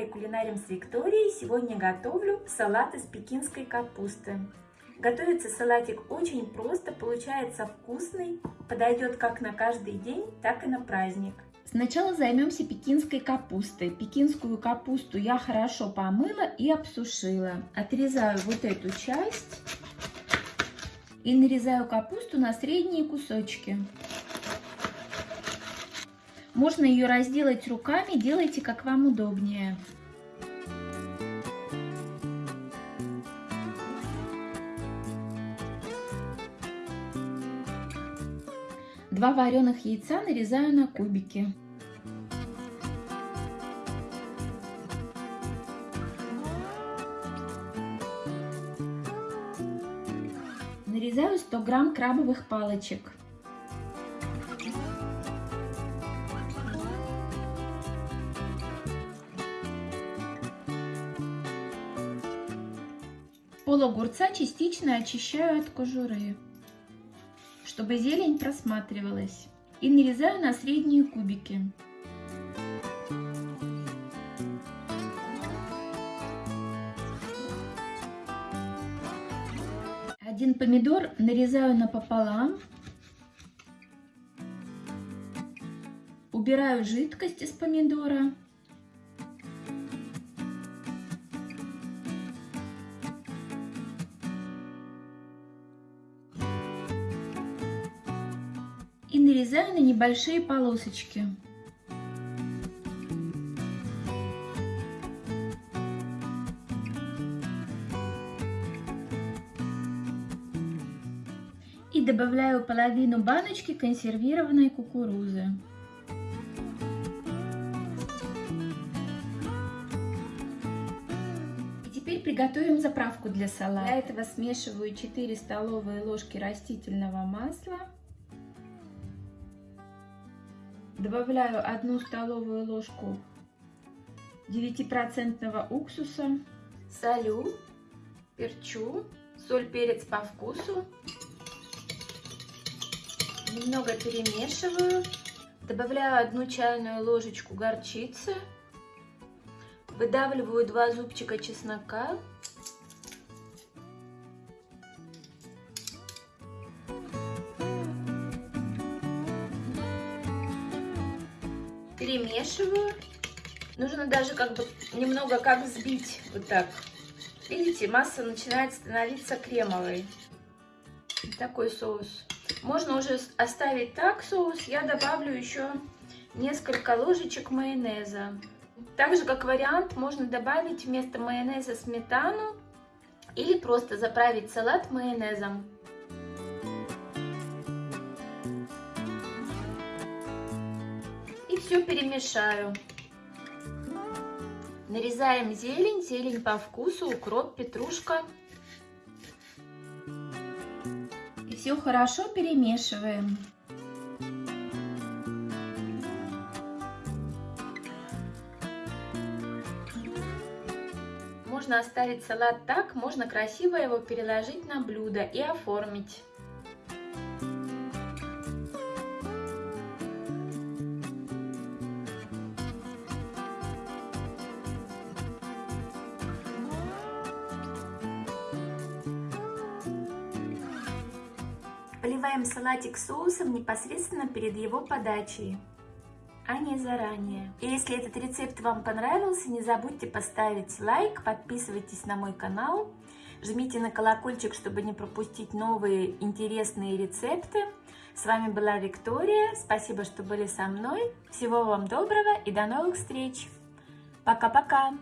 канале Кулинарим с Викторией. Сегодня готовлю салат из пекинской капусты. Готовится салатик очень просто, получается вкусный, подойдет как на каждый день, так и на праздник. Сначала займемся пекинской капустой. Пекинскую капусту я хорошо помыла и обсушила. Отрезаю вот эту часть и нарезаю капусту на средние кусочки. Можно ее разделать руками, делайте как вам удобнее. Два вареных яйца нарезаю на кубики. Нарезаю 100 грамм крабовых палочек. Пол огурца частично очищаю от кожуры, чтобы зелень просматривалась. И нарезаю на средние кубики. Один помидор нарезаю напополам. Убираю жидкость из помидора. И нарезаю на небольшие полосочки. И добавляю половину баночки консервированной кукурузы. Теперь приготовим заправку для салата. Для этого смешиваю 4 столовые ложки растительного масла. Добавляю 1 столовую ложку 9% уксуса. Солю, перчу, соль, перец по вкусу. Немного перемешиваю. Добавляю одну чайную ложечку горчицы. Выдавливаю два зубчика чеснока. Перемешиваю. Нужно даже как бы немного как взбить вот так. Видите, масса начинает становиться кремовой. Такой соус. Можно уже оставить так соус. Я добавлю еще несколько ложечек майонеза. Также как вариант можно добавить вместо майонеза сметану или просто заправить салат майонезом. Все перемешаю. Нарезаем зелень, зелень по вкусу, укроп, петрушка. И все хорошо перемешиваем. Можно оставить салат так, можно красиво его переложить на блюдо и оформить. Поливаем салатик соусом непосредственно перед его подачей, а не заранее. И если этот рецепт вам понравился, не забудьте поставить лайк, подписывайтесь на мой канал, жмите на колокольчик, чтобы не пропустить новые интересные рецепты. С вами была Виктория, спасибо, что были со мной. Всего вам доброго и до новых встреч. Пока-пока!